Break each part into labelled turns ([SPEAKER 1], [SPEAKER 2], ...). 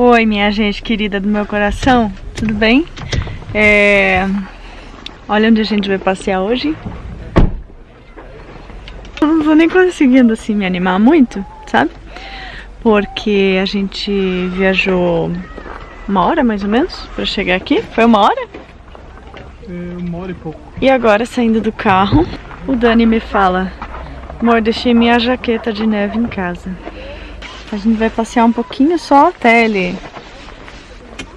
[SPEAKER 1] Oi, minha gente querida do meu coração, tudo bem? É... Olha onde a gente vai passear hoje. Não vou nem conseguindo assim me animar muito, sabe? Porque a gente viajou uma hora mais ou menos para chegar aqui. Foi uma hora?
[SPEAKER 2] É, uma hora e pouco.
[SPEAKER 1] E agora saindo do carro, o Dani me fala: Amor, deixei minha jaqueta de neve em casa. A gente vai passear um pouquinho só até ele,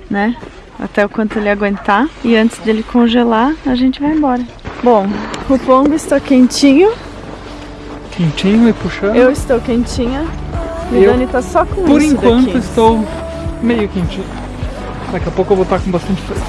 [SPEAKER 1] né? Até o quanto ele aguentar. E antes dele congelar, a gente vai embora. Bom, o pongo está quentinho.
[SPEAKER 2] Quentinho e puxando.
[SPEAKER 1] Eu estou quentinha. E Dani tá só com
[SPEAKER 2] Por enquanto
[SPEAKER 1] daqui.
[SPEAKER 2] estou meio quentinho. Daqui a pouco eu vou estar com bastante frio.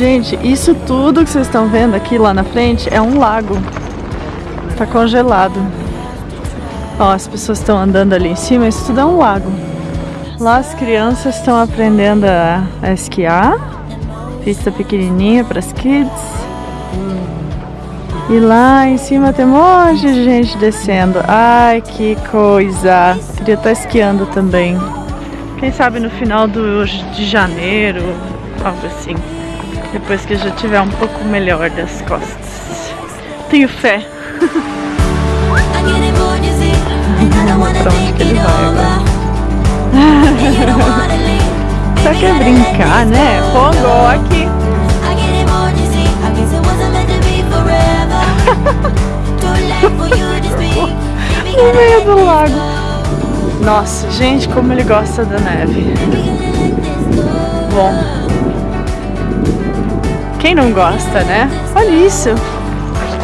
[SPEAKER 1] Gente, isso tudo que vocês estão vendo aqui lá na frente é um lago. Tá congelado. Ó, as pessoas estão andando ali em cima, isso tudo é um lago. Lá as crianças estão aprendendo a, a esquiar. Pista pequenininha para as kids. E lá em cima tem um monte de gente descendo. Ai, que coisa! Queria estar esquiando também. Quem sabe no final do, de janeiro, algo assim. Depois que eu já tiver um pouco melhor das costas. Tenho fé. Pra onde
[SPEAKER 3] think
[SPEAKER 1] que ele vai agora? Só quer brincar, né? Pongo aqui. No meio do lago.
[SPEAKER 3] go.
[SPEAKER 1] Nossa, gente, como ele gosta da neve. Bom. Quem não gosta, né? Olha isso.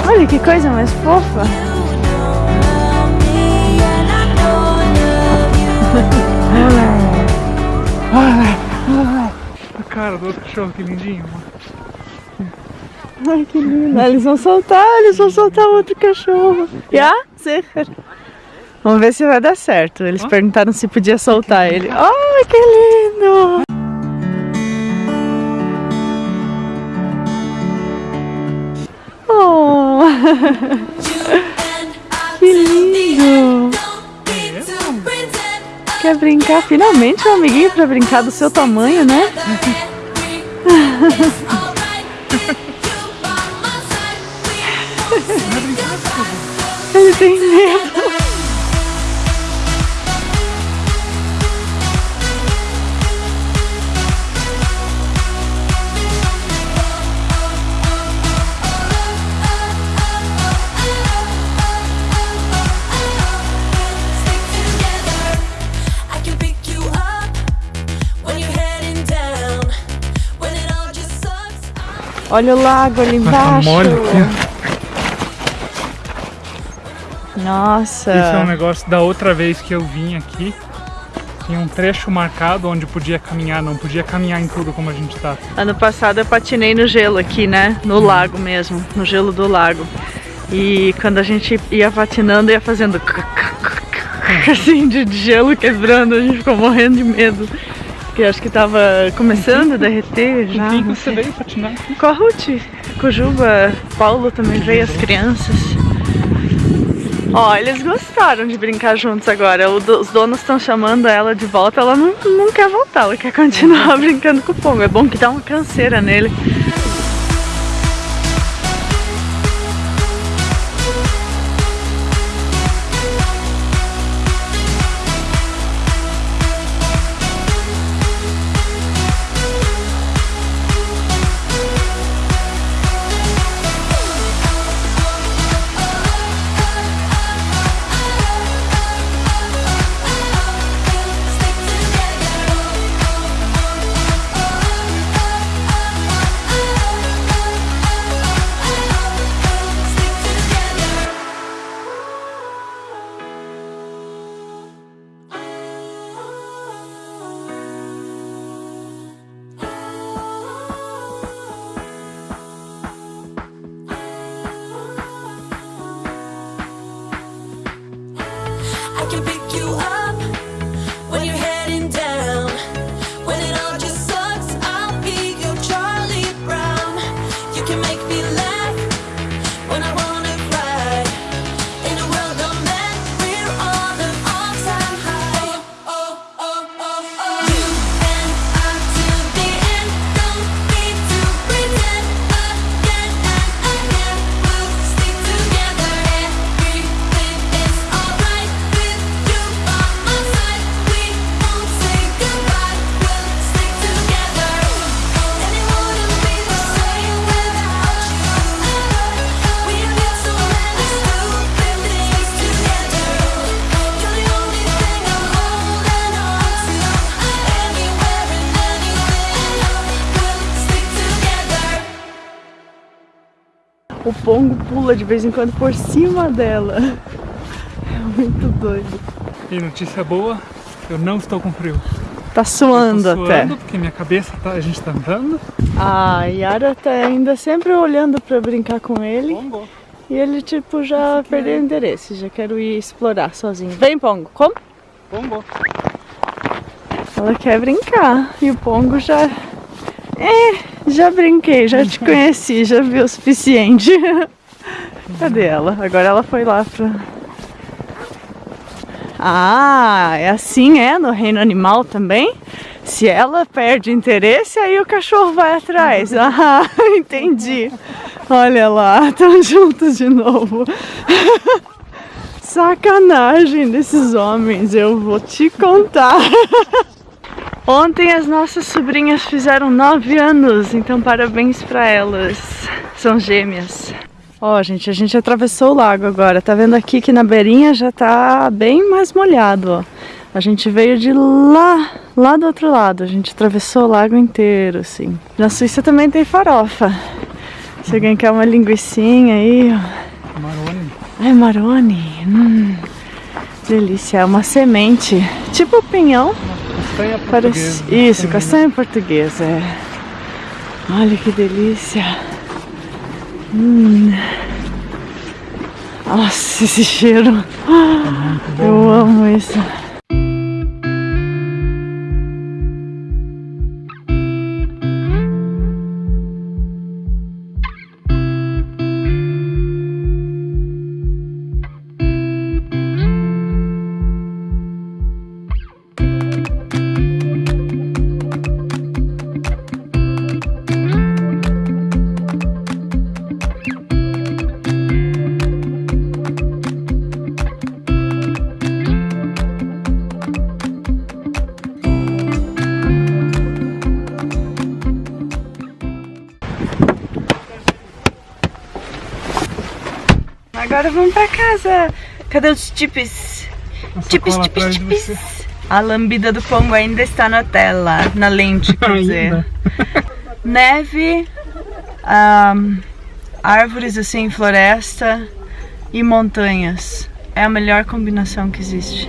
[SPEAKER 1] Olha que coisa mais fofa.
[SPEAKER 3] Love you.
[SPEAKER 2] A cara do outro cachorro, que lindinho.
[SPEAKER 1] Ai, que lindo. Eles vão soltar, eles vão soltar outro cachorro. Já? Vamos ver se vai dar certo. Eles perguntaram se podia soltar ele. Ai, que lindo! que lindo! Quer brincar? Finalmente um amiguinho pra brincar do seu tamanho, né? Olha o lago ali
[SPEAKER 2] Tá
[SPEAKER 1] embaixo.
[SPEAKER 2] mole aqui.
[SPEAKER 1] Nossa.
[SPEAKER 2] Esse é um negócio da outra vez que eu vim aqui. Tinha um trecho marcado onde podia caminhar, não podia caminhar em tudo como a gente tá.
[SPEAKER 1] Ano passado eu patinei no gelo aqui, né? No lago mesmo, no gelo do lago. E quando a gente ia patinando, ia fazendo assim de de gelo quebrando, a gente ficou morrendo de medo. Porque acho que tava começando a derreter já.
[SPEAKER 2] Quem você veio patinar?
[SPEAKER 1] Com a Ruth, com Juba, Paulo também veio, as crianças. Ó, eles gostaram de brincar juntos agora. Os donos estão chamando ela de volta, ela não, não quer voltar, ela quer continuar brincando com o Pongo. É bom que dá uma canseira nele. O pongo pula de vez em quando por cima dela. É muito doido.
[SPEAKER 2] E notícia boa, eu não estou com frio.
[SPEAKER 1] Tá suando,
[SPEAKER 2] tô
[SPEAKER 1] até.
[SPEAKER 2] suando porque minha cabeça tá, a gente tá andando.
[SPEAKER 1] A Yara tá ainda sempre olhando pra brincar com ele.
[SPEAKER 2] Pongo.
[SPEAKER 1] E ele, tipo, já perdeu o interesse. Já quero ir explorar sozinho. Vem, Pongo. Como?
[SPEAKER 2] Pongo.
[SPEAKER 1] Ela quer brincar. E o Pongo já. É, já brinquei, já te conheci, já vi o suficiente. Cadê ela? Agora ela foi lá pra. Ah, é assim é no reino animal também? Se ela perde interesse, aí o cachorro vai atrás. Ah, entendi. Olha lá, estão juntos de novo. Sacanagem desses homens, eu vou te contar. Ontem as nossas sobrinhas fizeram nove anos, então parabéns pra elas. São gêmeas. Ó, gente, a gente atravessou o lago agora. Tá vendo aqui que na beirinha já tá bem mais molhado, ó. A gente veio de lá, lá do outro lado. A gente atravessou o lago inteiro, assim. Na Suíça também tem farofa. Se alguém quer uma linguiçinha aí, ó.
[SPEAKER 2] Maroni.
[SPEAKER 1] Ai, maroni. Hum, delícia. É uma semente. Tipo pinhão.
[SPEAKER 2] Castanha
[SPEAKER 1] Parece...
[SPEAKER 2] portuguesa.
[SPEAKER 1] Isso, castanha portuguesa. É. Olha que delícia. Hum. Nossa, esse cheiro. Eu amo isso. Agora vamos pra casa. Cadê os
[SPEAKER 2] atrás de
[SPEAKER 1] tipis.
[SPEAKER 2] você.
[SPEAKER 1] A lambida do Pongo ainda está na tela, na lente, quer dizer. Neve, ahn, árvores assim, floresta e montanhas. É a melhor combinação que existe.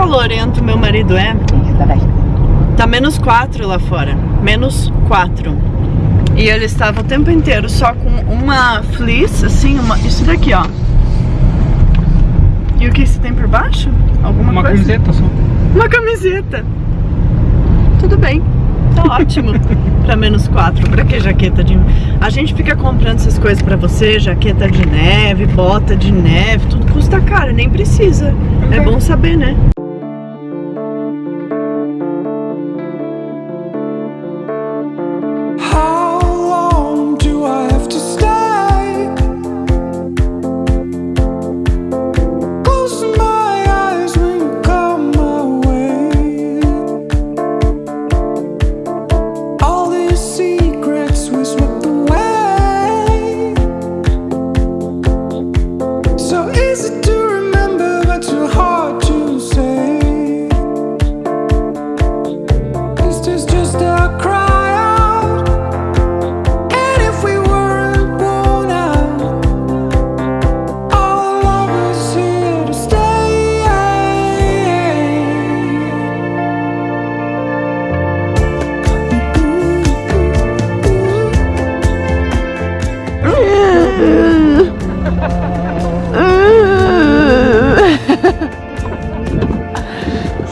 [SPEAKER 1] Calorento meu marido é, tá menos 4 lá fora. Menos 4. E ele estava o tempo inteiro só com uma fleece, assim, uma, isso daqui, ó. E o que isso tem por baixo? Alguma
[SPEAKER 2] Uma
[SPEAKER 1] coisa?
[SPEAKER 2] camiseta só.
[SPEAKER 1] Uma camiseta. Tudo bem. Tá ótimo. pra menos 4. Pra que jaqueta de. A gente fica comprando essas coisas pra você, jaqueta de neve, bota de neve, tudo custa caro, nem precisa. É bom saber, né?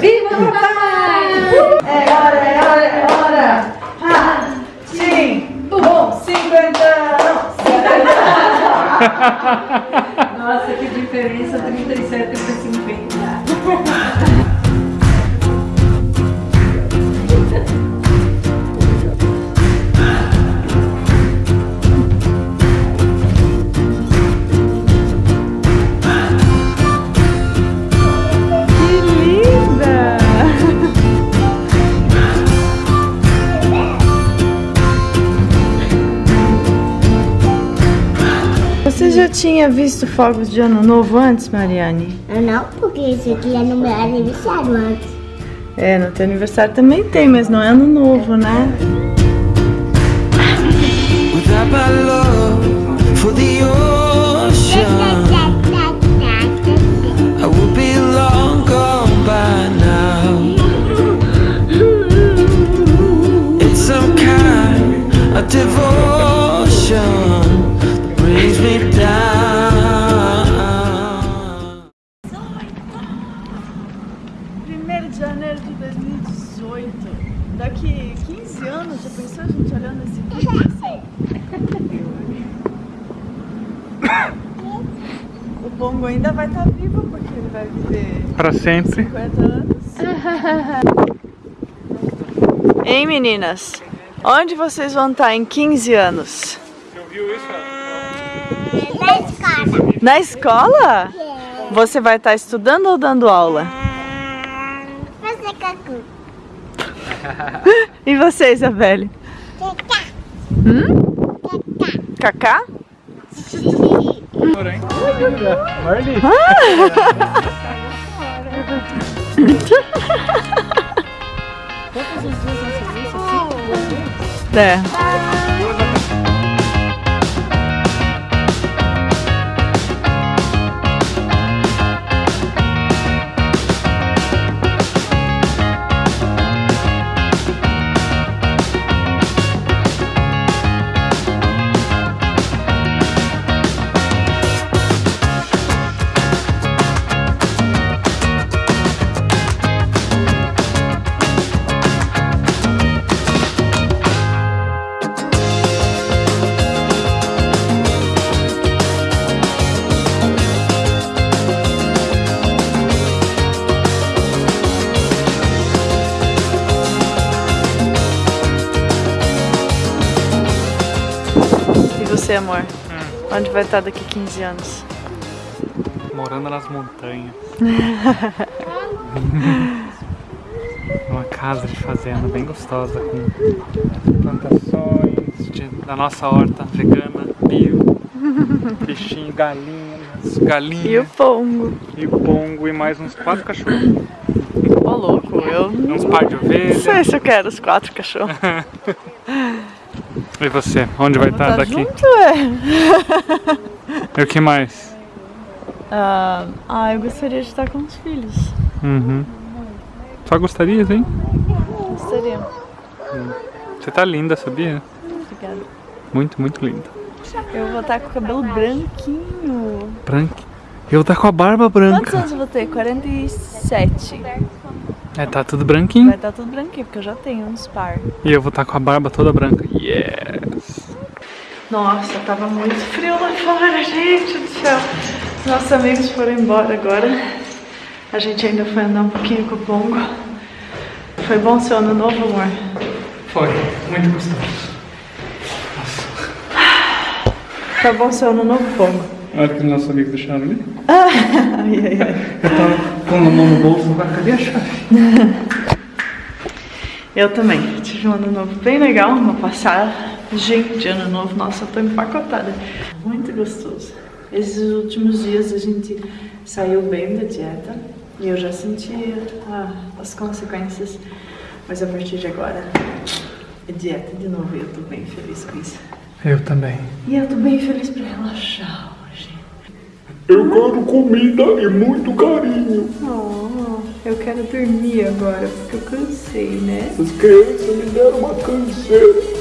[SPEAKER 4] Viva o papai! É hora, é hora, é hora! Sim! tim, bom, cinquentão!
[SPEAKER 1] Nossa, que diferença 37 para 50! Tinha visto fogos de ano novo antes, Mariane?
[SPEAKER 5] Eu não, porque esse aqui é no meu aniversário antes.
[SPEAKER 1] É, no teu aniversário também tem, mas não é ano novo, né?
[SPEAKER 4] Without
[SPEAKER 1] 40 hein, meninas? Onde vocês vão estar em 15 anos?
[SPEAKER 5] Na escola.
[SPEAKER 1] Na escola? Você vai estar estudando ou dando aula?
[SPEAKER 5] Fazer cacu.
[SPEAKER 1] e você, Isabelle? Cacá. Hum? Cacá.
[SPEAKER 2] Cacá? Marli. Ah!
[SPEAKER 1] É. E você, amor? Onde vai estar daqui 15 anos?
[SPEAKER 2] Morando nas montanhas. Uma casa de fazenda bem gostosa com plantações de- da nossa horta vegana, bio, bichinho, galinhas, galinhas
[SPEAKER 1] E o Pongo?
[SPEAKER 2] e pongo e mais uns quatro cachorros.
[SPEAKER 1] Ô, louco, eu não
[SPEAKER 2] Uns par de ovelhas.
[SPEAKER 1] sei se eu quero os quatro cachorros.
[SPEAKER 2] E você? Onde vai estar
[SPEAKER 1] Tá
[SPEAKER 2] daqui?
[SPEAKER 1] junto, é?
[SPEAKER 2] E o que mais?
[SPEAKER 1] Ah, ah, eu gostaria de estar com os filhos.
[SPEAKER 2] Uhum. Só gostaria, hein?
[SPEAKER 1] Gostaria.
[SPEAKER 2] Você tá linda, sabia?
[SPEAKER 1] Obrigada.
[SPEAKER 2] Muito, muito linda.
[SPEAKER 1] Eu vou estar com o cabelo branquinho.
[SPEAKER 2] Branca. Eu tá com a barba
[SPEAKER 1] Quantos
[SPEAKER 2] branca.
[SPEAKER 1] anos eu vou ter? 47.
[SPEAKER 2] É, tá tudo branquinho.
[SPEAKER 1] Vai estar tudo branquinho, porque eu já tenho uns par.
[SPEAKER 2] E eu vou estar com a barba toda branca. Yes!
[SPEAKER 1] Nossa, tava muito frio lá fora, gente do céu. Nossos amigos foram embora agora. A gente ainda foi andar um pouquinho com o Pongo. Foi bom seu ano novo, amor?
[SPEAKER 2] Foi, muito gostoso.
[SPEAKER 1] Tá bom seu ano novo, Pongo?
[SPEAKER 2] Olha que os nossos amigos deixaram ali.
[SPEAKER 1] Ai, ai, ai.
[SPEAKER 2] Eu tava com a mão no bolso, agora cadê a chave?
[SPEAKER 1] Eu também. Tive um ano novo bem legal, uma passagem de ano novo. Nossa, eu tô empacotada. Muito gostoso. Esses últimos dias a gente saiu bem da dieta e eu já sentia ah, as consequências. Mas a partir de agora é dieta de novo e eu tô bem feliz com isso.
[SPEAKER 2] Eu também.
[SPEAKER 1] E eu tô bem feliz pra relaxar hoje.
[SPEAKER 2] Eu quero comida e muito carinho.
[SPEAKER 1] Oh, eu quero dormir agora porque eu cansei, né?
[SPEAKER 2] As crianças me deram uma canseira.